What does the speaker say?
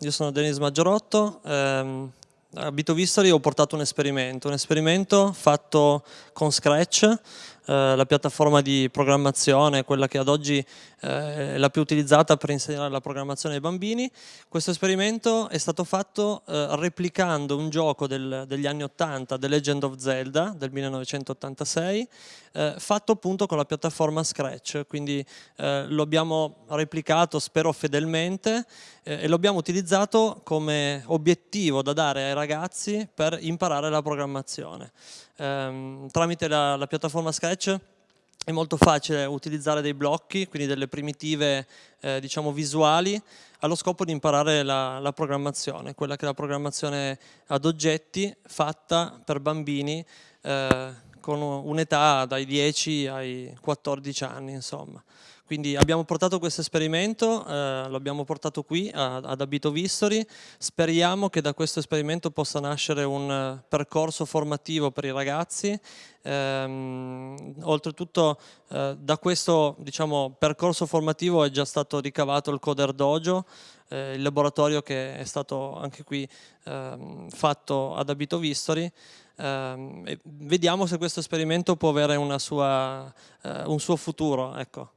io sono Denis Maggiorotto, ehm, a Bito Vistori ho portato un esperimento, un esperimento fatto con Scratch, eh, la piattaforma di programmazione, quella che ad oggi eh, è la più utilizzata per insegnare la programmazione ai bambini. Questo esperimento è stato fatto eh, replicando un gioco del, degli anni 80, The Legend of Zelda, del 1986, eh, fatto appunto con la piattaforma Scratch, quindi eh, lo abbiamo replicato, spero fedelmente, e lo abbiamo utilizzato come obiettivo da dare ai ragazzi per imparare la programmazione. Ehm, tramite la, la piattaforma Scratch è molto facile utilizzare dei blocchi, quindi delle primitive eh, diciamo visuali, allo scopo di imparare la, la, programmazione, quella che è la programmazione ad oggetti fatta per bambini eh, con un'età dai 10 ai 14 anni, insomma. Quindi abbiamo portato questo esperimento, eh, lo abbiamo portato qui ad Abito Vistori, speriamo che da questo esperimento possa nascere un uh, percorso formativo per i ragazzi, ehm, oltretutto eh, da questo diciamo, percorso formativo è già stato ricavato il Coder Dojo, eh, il laboratorio che è stato anche qui ehm, fatto ad Abito Vistori, ehm, vediamo se questo esperimento può avere sua, uh, un suo futuro. Ecco.